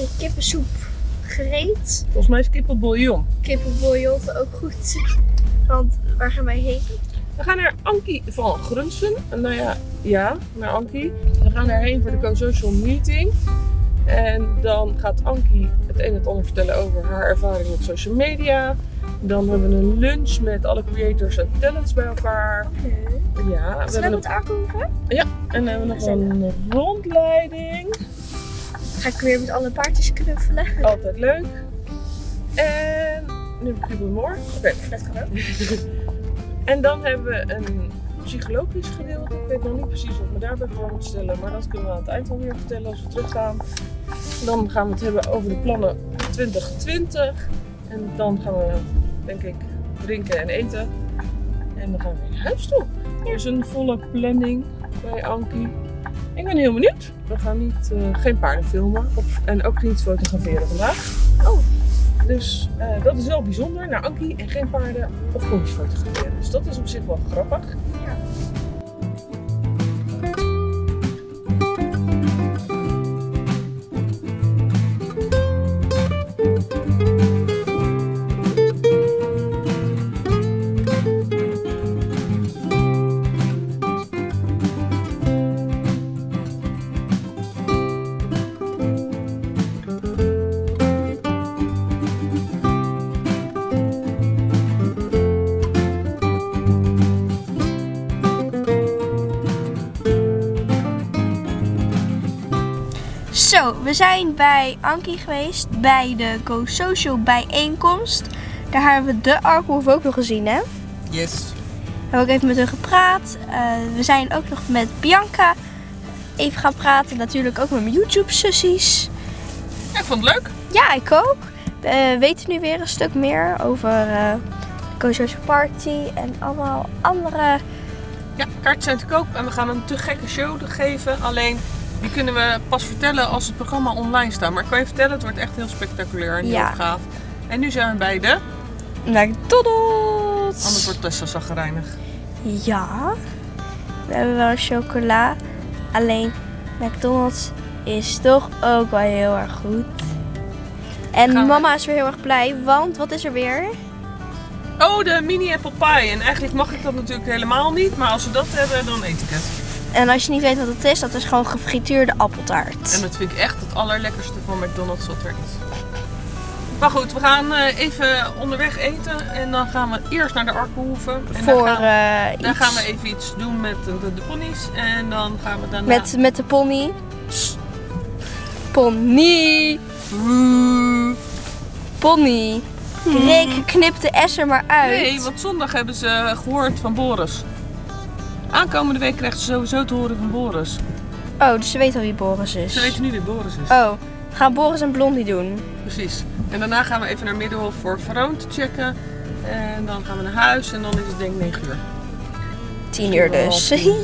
en kippensoep gereed. Volgens mij is kippenbouillon. Kippenbouillon ook goed. Want waar gaan wij heen? We gaan naar Ankie van Grunsen. Nou ja, ja, naar Ankie. We gaan daarheen voor de co-social meeting. En dan gaat Ankie het een en het ander vertellen over haar ervaring op social media. Dan hebben we een lunch met alle creators en talents bij elkaar. Oké. Ja, we we met Arkoven? Ja, en dan hebben we nog een rondleiding. Ga ik weer met alle paardjes knuffelen. Altijd leuk. En nu heb ik Goedemorgen. Oké. Dat kan ook. En dan hebben we een psychologisch gedeelte. Ik weet nog niet precies wat me daarbij voor moet stellen, maar dat kunnen we aan het eind alweer vertellen als we teruggaan. Dan gaan we het hebben over de plannen 2020. En dan gaan we, denk ik, drinken en eten. En dan gaan we weer naar huis toe. Er is een volle planning bij Ankie. Ik ben heel benieuwd. We gaan niet, eh, geen paarden filmen op, en ook niet fotograferen vandaag. Oh. Dus eh, dat is wel bijzonder. Naar Ankie en geen paarden of pony's fotograferen. Dus dat is op zich wel grappig. Zo, we zijn bij Ankie geweest bij de Go Social bijeenkomst. Daar hebben we de Arkhoof ook nog gezien, hè? Yes. We hebben ook even met hun gepraat. Eh, we zijn ook nog met Bianca even gaan praten. Natuurlijk ook met mijn YouTube-sussies. Ja, ik vond het leuk. Ja, ik ook. We weten nu weer een stuk meer over eh de Go Social Party en allemaal andere... Ja, kaarten zijn te koop en we gaan een te gekke show geven. Alleen die kunnen we pas vertellen als het programma online staat. Maar ik kan je vertellen, het wordt echt heel spectaculair en Ja. heel gaaf. En nu zijn we bij de... McDonald's! Anders wordt Tessa zagrijnig. Ja, we hebben wel chocola. Alleen McDonald's is toch ook wel heel erg goed. En Gaan we- mama is weer heel erg blij, want wat is er weer? Oh, de mini apple pie. En eigenlijk mag ik dat natuurlijk helemaal niet. Maar als we dat hebben, dan eet ik het. En als je niet weet wat het is, dat is gewoon gefrituurde appeltaart. En dat vind ik echt het allerlekkerste van McDonald's wat er is. Maar goed, we gaan eh, even onderweg eten. En dan gaan we eerst naar de Arkenhoeven. En Voor dan, gaan, eh, dan gaan we even iets doen met de, de, de ponies. En dan gaan we daarna... met, met de pony. Pony. Pony. Rick, knip de S er maar uit. Nee, want zondag hebben ze gehoord van Boris. Aankomende week krijgt ze sowieso te horen van Boris. Oh, dus ze weet al wie Boris is. Ze weten nu wie Boris is. Oh, we gaan Boris en Blondie doen. Precies. En daarna gaan we even naar Middenhof voor Veroon te checken. En dan gaan we naar huis en dan is het denk ik 9 uur. Tien uur dus.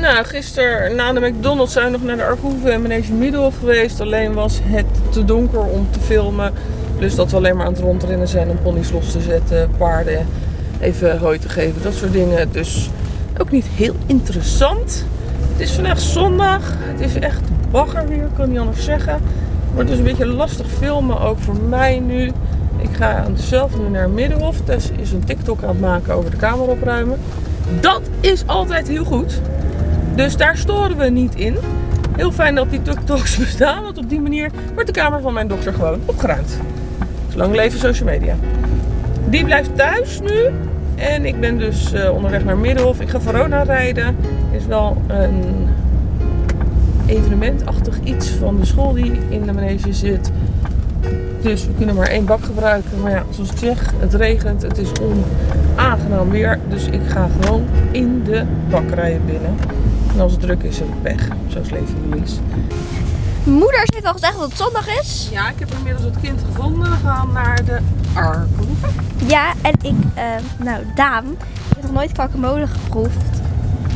Nou, gisteren na de McDonald's zijn we nog naar de Arkoeven en Manege Middelhof geweest. Alleen was het te donker om te filmen. Dus dat we alleen maar aan het rondrennen zijn om ponies los te zetten, paarden even hooi te geven, dat soort dingen. Dus ook niet heel interessant. Het is vandaag zondag. Het is echt bagger weer, kan niet anders zeggen. Wordt dus een beetje lastig filmen, ook voor mij nu. Ik ga zelf nu naar Middenhof. Tess is een TikTok aan het maken over de kamer opruimen. Dat is altijd heel goed. Dus daar storen we niet in. Heel fijn dat die TikToks bestaan, want op die manier wordt de kamer van mijn dochter gewoon opgeruimd. Zolang leven social media. Die blijft thuis nu. En ik ben dus eh, onderweg naar Middenhof. Ik ga Verona rijden. is wel een evenementachtig iets van de school die in de manege zit. Dus we kunnen maar één bak gebruiken. Maar ja, zoals ik zeg, het regent. Het is onaangenaam weer. Dus ik ga gewoon in de bak rijden binnen. En als het druk is, heb ik pech. Zo is leven Louise. Moeder heeft al gezegd dat het zondag is. Ja, ik heb inmiddels het kind gevonden. We gaan naar de Arkenhoeve. Ja, en ik, eh, nou, Daan, ik heb nog nooit guacamole geproefd.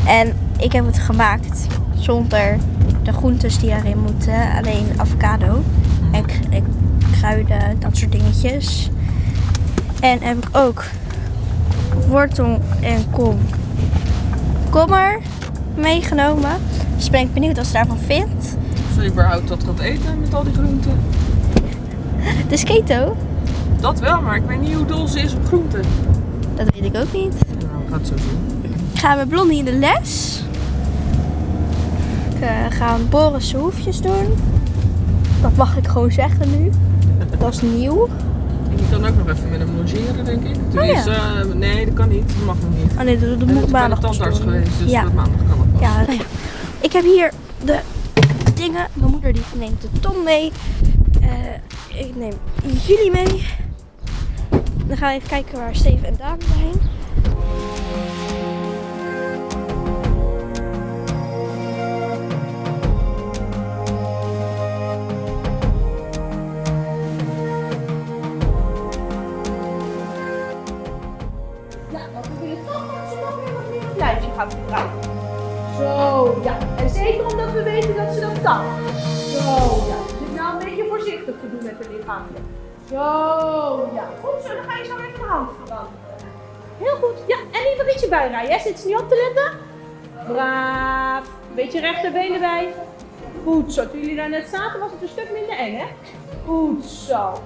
En ik heb het gemaakt zonder de groentes die erin moeten. Alleen avocado en kruiden, dat soort dingetjes. En heb ik ook wortel en kom kommer meegenomen. Dus ben ik benieuwd wat ze daarvan vindt. Ze überhaupt dat gaat eten met al die groenten. Het is keto. Dat wel, maar ik weet niet hoe dol ze is op groenten. Dat weet ik ook niet. Nou, we gaan het zo zien. Ik ga met Blondie in de les. Ik eh, ga Boris zijn hoefjes doen. Dat mag ik gewoon zeggen nu. Dat is nieuw. Je kan ook nog even met hem logeren, denk ik. Toen Oh, ja. is, eh, nee, dat kan niet. Dat mag nog niet. Oh nee, dat, dat moet maandag ik tandarts doen. geweest, dus ja. dat maandag kan het pas. Ja, nou ja. Ik heb hier de dingen. Mijn moeder die neemt de Tom mee. Eh, ik neem jullie mee. Dan gaan we even kijken waar Steven en Daan zijn. Bijrijden. hè? Zit niet op te letten? Braaf. Beetje rechterbeen erbij. Goed zo. Toen jullie daar net zaten was het een stuk minder eng, hè? Goed zo.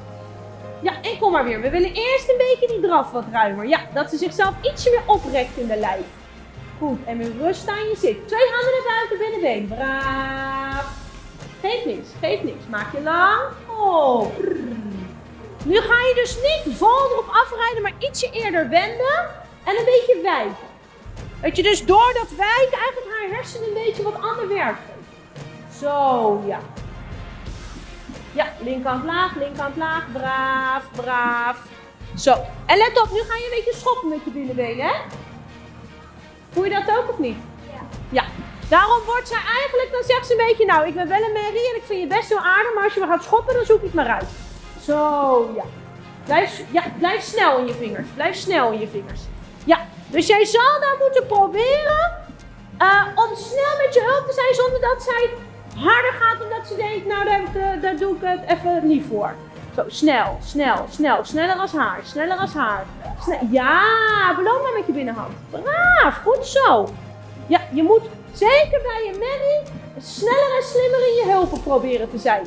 Ja, en kom maar weer. We willen eerst een beetje die draf wat ruimer. Ja, dat ze zichzelf ietsje meer oprekt in de lijf. Goed, en met rust aan je zit. Twee handen naar buiten, binnenbeen. Braaf. Geef niks, geef niks. Maak je lang. Oh. Nu ga je dus niet vol erop afrijden, maar ietsje eerder wenden. En een beetje wijken. Dat je dus door dat wijken eigenlijk haar hersenen een beetje wat ander werk geeft. Zo, ja. Ja, linkerkant laag, linkerkant laag. Braaf, braaf. Zo. En let op, nu ga je een beetje schoppen met je binnenbenen, hè? Voel je dat ook of niet? Ja. Ja. Daarom wordt zij eigenlijk, dan zegt ze een beetje, nou, ik ben wel een merrie en ik vind je best wel aardig, maar als je me gaat schoppen, dan zoek ik maar uit. Zo, ja. Blijf, ja, blijf snel in je vingers. Blijf snel in je vingers. Dus jij zal dan moeten proberen eh, om snel met je hulp te zijn zonder dat zij harder gaat omdat ze denkt, nou daar, doe ik het even niet voor. Zo, snel, snel, snel. Sneller als haar, sneller als haar. Ja, beloon maar met je binnenhand. Braaf, goed zo. Ja, je moet zeker bij je Manny sneller en slimmer in je hulpen proberen te zijn.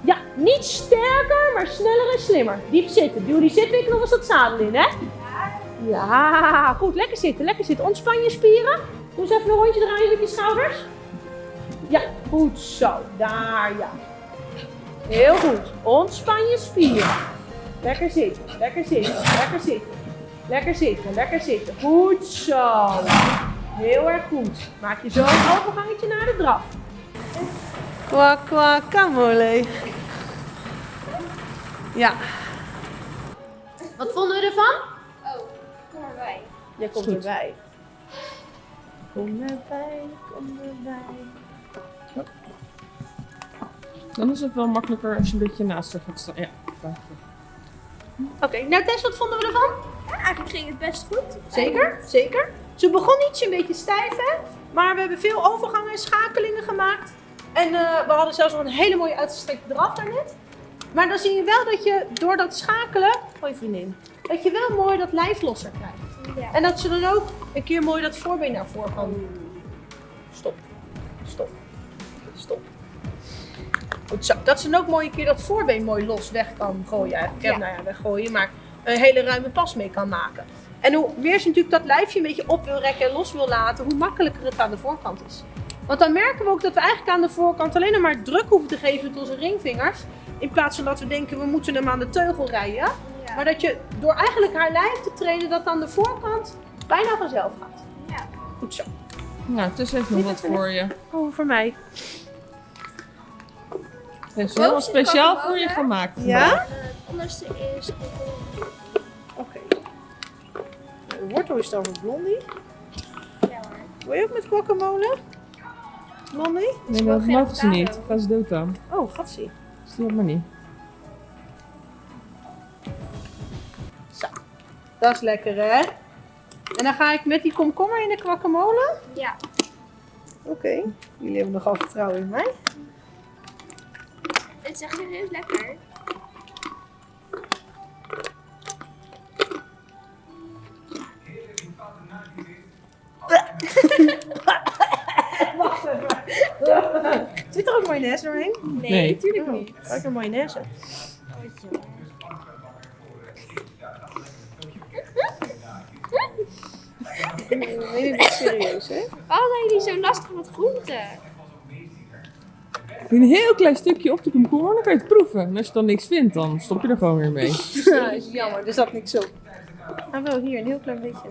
Ja, niet sterker, maar sneller en slimmer. Diep zitten. Duw die zitwik nog eens dat zadel in, hè? Ja, goed. Lekker zitten, lekker zitten. Ontspan je spieren. Doe eens even een rondje draaien met je schouders. Ja, goed zo. Daar, ja. Heel goed. Ontspan je spieren. Lekker zitten, lekker zitten, lekker zitten. Lekker zitten, lekker zitten. Goed zo. Heel erg goed. Maak je zo een overgangetje naar de draf. Kwak, kwak, kamole. Ja. Wat vonden we ervan? Kom erbij. Jij komt Goed. erbij. Kom erbij, kom erbij. Dan is het wel makkelijker als je een beetje naast haar gaat staan. Ja. Oké, nou Tess, wat vonden we ervan? Eigenlijk ging het best goed. Zeker, zeker. Ze begon ietsje een beetje stijf, hè? Maar we hebben veel overgangen en schakelingen gemaakt. En eh, we hadden zelfs nog een hele mooie uitgestrekte draf daarnet. Maar dan zie je wel dat je door dat schakelen, hoi vriendin, dat je wel mooi dat lijf losser krijgt. Ja. En dat ze dan ook een keer mooi dat voorbeen naar voren kan. Stop, stop, stop. Goed zo. Dat ze dan ook mooi een keer dat voorbeen mooi los weg kan gooien. Eigenlijk. Ja. Ja. Nou ja, weggooien, maar een hele ruime pas mee kan maken. En hoe meer ze natuurlijk dat lijfje een beetje op wil rekken en los wil laten, hoe makkelijker het aan de voorkant is. Want dan merken we ook dat we eigenlijk aan de voorkant alleen nog maar druk hoeven te geven met onze ringvingers. In plaats van dat we denken we moeten hem aan de teugel rijden. Maar dat je door eigenlijk haar lijf te trainen, dat aan de voorkant bijna vanzelf gaat. Ja. Goed zo. Nou, het is even wat voor je. Oh, voor mij. Het is wel speciaal voor je gemaakt. Ja? Eh, het onderste is Oké. De wortel is dan voor Blondie. ja hoor. Wil je ook met guacamole? Blondie? Nee, dat mogen ze niet. Gaan ze dood dan. Oh, gatsie. Stuur maar niet. Dat is lekker, hè? En dan ga ik met die komkommer in de guacamole. Ja. Oké. Jullie hebben nogal vertrouwen in mij. Het is echt heel lekker. Wacht even. Zit er ook mayonaise doorheen? Nee, Nee. natuurlijk niet. Lekker mayonaise. Nee, is serieus, hè? Waarom zijn jullie zo lastig met groenten? Een heel klein stukje op de komkommer, dan kan je het proeven. En als je dan niks vindt, dan stop je er gewoon weer mee. Ja, is jammer, er zat niks op. Ah, wel hier, een heel klein beetje.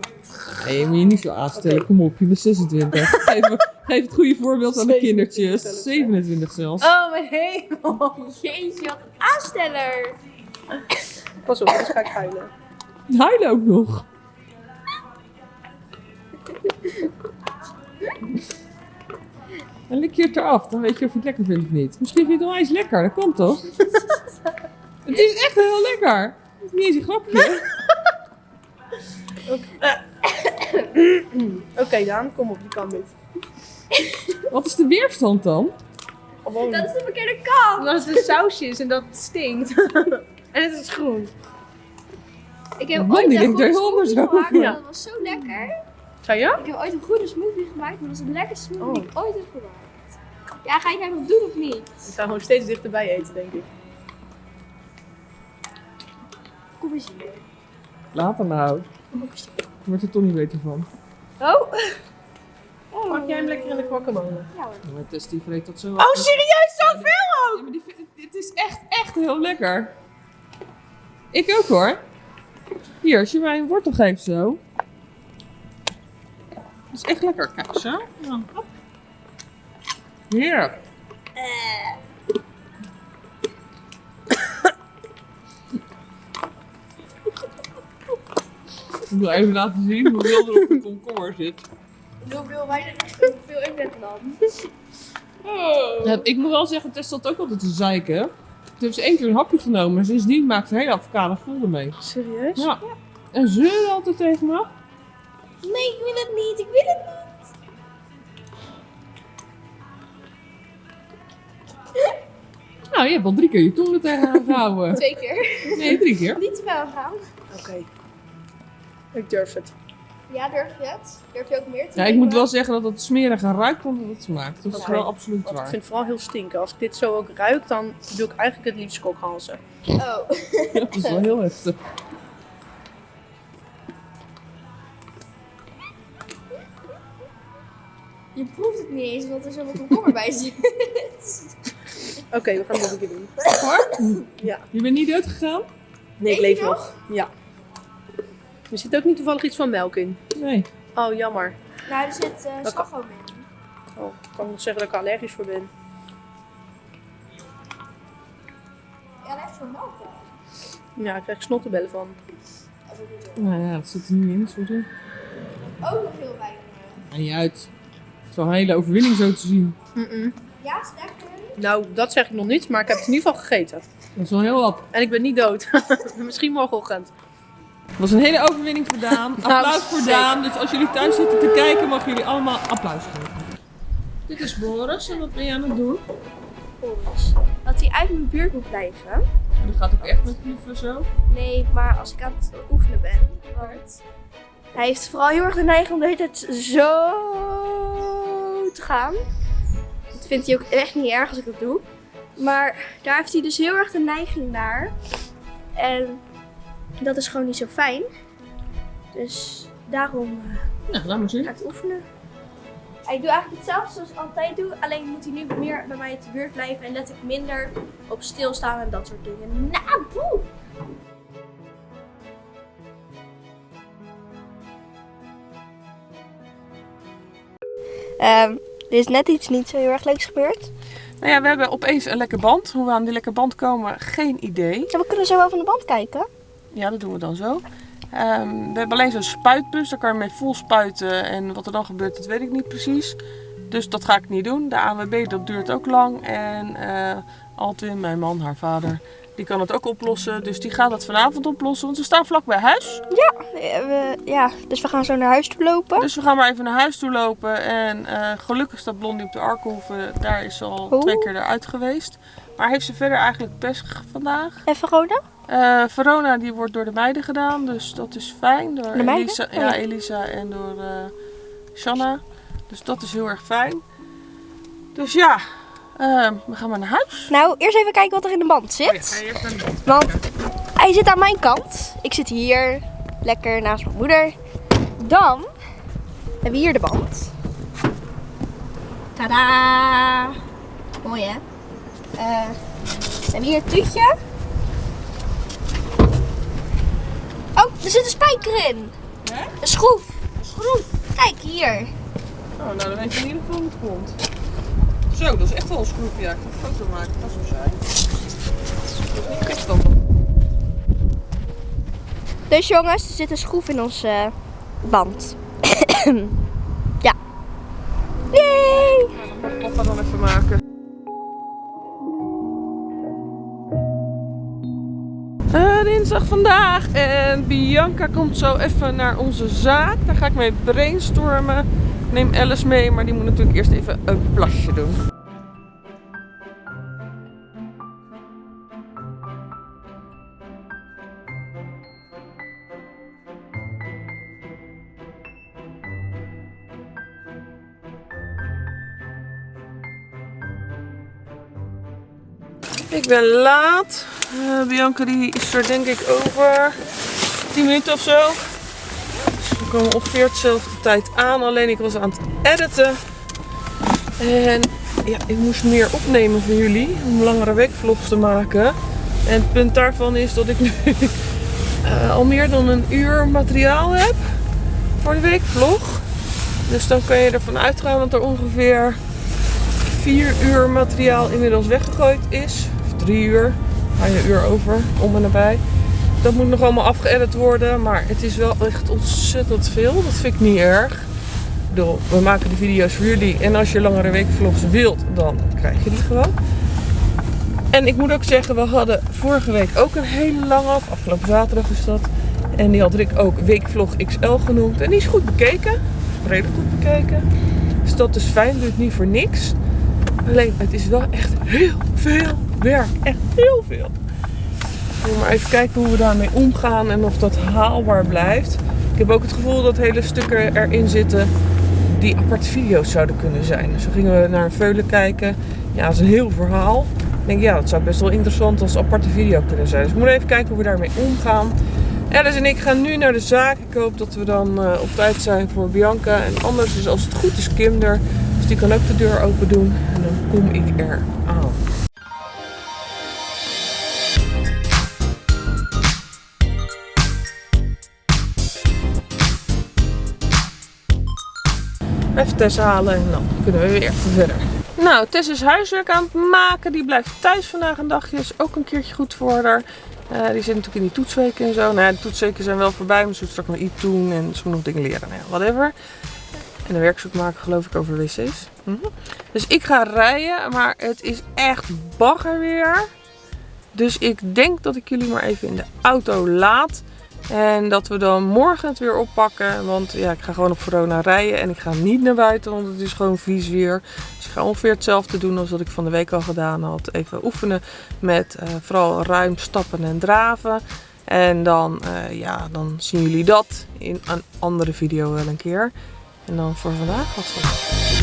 Nee, je moet je niet zo aanstellen. Kom op, je bent 26. Geef, geef het goede voorbeeld aan de 27 kindertjes. zelfs, hè? 27 zelfs. Oh, mijn hemel. Jeetje, wat een aansteller. Pas op, anders ga ik huilen. Huilen ook nog. En lik je het eraf, dan weet je of je het lekker vindt of niet. Misschien vind je het wel eens lekker, dat kan toch? het is echt heel lekker. Het is niet eens een grapje. Oké, Daan, kom op, je kan dit. Wat is de weerstand dan? Dat is de verkeerde kant. Omdat het een sausje is en dat stinkt. en het is groen. Ik heb Man, ooit er en Ja. Dat was zo lekker. Zou je? Ik heb ooit een groene smoothie gemaakt. maar Dat was de lekkerste smoothie die Oh. ik ooit heb gemaakt. Ja, ga je nou nog doen of niet? Ik ga gewoon steeds dichterbij eten, denk ik. Kom eens hier. Later nou. Ik word er toch niet beter van. Oh. oh. Pak jij hem lekker in de guacamole? Ja hoor. Maar Tess die vreet dat zo Oh, serieus? Zoveel ook? Ja, maar die vindt- dit is echt, echt heel lekker. Ik ook hoor. Hier, als je mij een wortel geeft zo. Is echt lekker. Kijk zo. Ja. Heerlijk. Ik wil even laten zien hoeveel er op de komkommer zit. Hoeveel weinig, hoeveel ik net dan? Ja, ik moet wel zeggen, Tess zat ook altijd te zeiken. Toen heeft ze één keer een hapje genomen en sindsdien maakt ze hele avocado vol ermee. Serieus? Ja. En zeuren altijd tegen me. Nee, ik wil het niet. Ik wil het niet. Nou, je hebt al drie keer je tong er tegenaan gehouden. Twee keer. Nee, drie keer. Niet te ver gaan. Oké. Ik durf het. Ja, durf je het? Durf je ook meer te Ja, ik moet wel zeggen dat het smeriger ruikt dan dat het smaakt. Dat is wel absoluut Want ik waar. vind het vooral heel stinken. Als ik dit zo ook ruik, dan doe ik eigenlijk het liefst kokhalzen. Oh. Dat is wel heel heftig. Niet eens, omdat er zoveel komkommer bij zit. Oké, we gaan het nog een keer doen. Hoor? Ja. Je bent niet dood gegaan? Nee, ik leef je nog. Ja. Er zit ook niet toevallig iets van melk in. Nee. Oh, jammer. Nou, er zit uh, slagroom in. Oh, ik kan nog zeggen dat ik allergisch voor ben. Ja, daar heeft zo'n melk. Ja, ik krijg snottenbellen van. Dat is ook niet zo. Nou ja, dat zit er niet in. Sorry. Ook nog heel weinig. En niet uit. Het is wel een hele overwinning zo te zien. Mm-mm. Ja, is lekker. Nou, dat zeg ik nog niet, maar ik heb het in ieder geval gegeten. Dat is wel heel wat. En ik ben niet dood. Misschien morgenochtend. Het was een hele overwinning voor Daan. Applaus voor. Daan. Dus als jullie thuis zitten te kijken, mogen jullie allemaal applaus geven. Dit is Boris en wat ben je aan het doen? Boris. Dat hij uit mijn buurt moet blijven. Dat gaat ook echt met liefde zo. Nee, maar als ik aan het oefenen ben. Want hij heeft vooral heel erg de neiging om de hele tijd zo te gaan. Dat vindt hij ook echt niet erg als ik dat doe. Maar daar heeft hij dus heel erg de neiging naar. En dat is gewoon niet zo fijn. Dus daarom eh, laat maar zien. ga ik het oefenen. Ik doe eigenlijk hetzelfde zoals ik altijd doe. Alleen moet hij nu meer bij mij te buurt blijven. En let ik minder op stilstaan en dat soort dingen. Nou, boe! Ehm, er is net iets niet zo heel erg leuks gebeurd. Nou ja, we hebben opeens een lekker band. Hoe we aan die lekker band komen, geen idee. Ja, we kunnen zo wel van de band kijken. Ja, dat doen we dan zo. Ehm, we hebben alleen zo'n spuitbus, daar kan je mee vol spuiten. En wat er dan gebeurt, dat weet ik niet precies. Dus dat ga ik niet doen. De ANWB, dat duurt ook lang. En eh Altwin, mijn man, haar vader, die kan het ook oplossen. Dus die gaat het vanavond oplossen, want we staan vlak bij huis. Eh, we, ja, dus we gaan zo naar huis toe lopen. Dus we gaan maar even naar huis toe lopen. En eh, gelukkig staat Blondie op de Arkhoeve. Daar is ze al Oeh. twee keer eruit geweest. Maar heeft ze verder eigenlijk pech vandaag? En Verona? Eh, Verona die wordt door de meiden gedaan, dus dat is fijn. Door De meiden? Elisa, Oh, ja, ja. Elisa en door eh Shanna. Dus dat is heel erg fijn. Dus ja, Eh, we gaan maar naar huis. Nou, eerst even kijken wat er in de band Oh ja, zit. ga je eerst naar de band Want kijken. hij zit aan mijn kant. Ik zit hier lekker naast mijn moeder. Dan hebben we hier de band. Tada! Mooi hè? Eh, we hebben hier het tuutje. Oh, er zit een spijker in. Hè? Een schroef. Schroef. Kijk hier. Oh, nou dan weet je in ieder geval hoe het komt. Zo, dat is echt wel een schroef. Ja, ik ga een foto maken. Dat zo zijn. Dat is niet echt dan. Dus jongens, er zit een schroef in onze band. ja. Yay! Dat mag papa dan even maken. Eh, dinsdag vandaag en Bianca komt zo even naar onze zaak. Daar ga ik mee brainstormen. Neem Alice mee, maar die moet natuurlijk eerst even een plasje doen. Ik ben laat. Eh, Bianca die is er denk ik over 10 minuten of zo. Komen ongeveer dezelfde tijd aan. Alleen ik was aan het editen. En ja, ik moest meer opnemen voor jullie. Om langere weekvlogs te maken. En het punt daarvan is dat ik nu eh, al meer dan een uur materiaal heb. Voor de weekvlog. Dus dan kan je ervan uitgaan dat er ongeveer 4 uur materiaal inmiddels weggegooid is. Of 3 uur. Ga je een uur over, om en nabij. Dat moet nog allemaal afgeëdit worden. Maar het is wel echt ontzettend veel. Dat vind ik niet erg. Ik bedoel, we maken de video's voor jullie. En als je langere weekvlogs wilt, dan krijg je die gewoon. En ik moet ook zeggen, we hadden vorige week ook een hele lange, of afgelopen zaterdag is dat. En die had Rick ook Weekvlog XL genoemd. En die is goed bekeken. Redelijk goed bekeken. Dus dat is fijn, doet niet voor niks. Alleen, het is wel echt heel veel werk. Echt heel veel. Maar even kijken hoe we daarmee omgaan en of dat haalbaar blijft. Ik heb ook het gevoel dat hele stukken erin zitten die aparte video's zouden kunnen zijn. Zo gingen we naar een veulen kijken. Ja, dat is een heel verhaal. Ik denk, ja, dat zou best wel interessant als aparte video kunnen zijn. Dus we moeten even kijken hoe we daarmee omgaan. Alice en ik gaan nu naar de zaak. Ik hoop dat we dan eh, op tijd zijn voor Bianca. En anders is als het goed is Kim. Dus die kan ook de deur open doen. En dan kom ik er aan. Even Tess halen en dan kunnen we weer verder. Nou, Tess is huiswerk aan het maken. Die blijft thuis vandaag een dagje. Is ook een keertje goed voor haar. Eh, die zit natuurlijk in die toetsweken en zo. Nou de toetsweken zijn wel voorbij. Maar ze moet straks nog iets doen en ze moet nog dingen leren. Nou ja, whatever. En een werkzoek maken geloof ik over wc's. Mhm. Dus ik ga rijden. Maar het is echt bagger weer. Dus ik denk dat ik jullie maar even in de auto laat. En dat we dan morgen het weer oppakken. Want ja, ik ga gewoon op corona rijden. En ik ga niet naar buiten, want het is gewoon vies weer. Dus ik ga ongeveer hetzelfde doen als wat ik van de week al gedaan had. Even oefenen met eh, vooral ruim stappen en draven. En dan, eh, ja, dan zien jullie dat in een andere video wel een keer. En dan voor vandaag was het.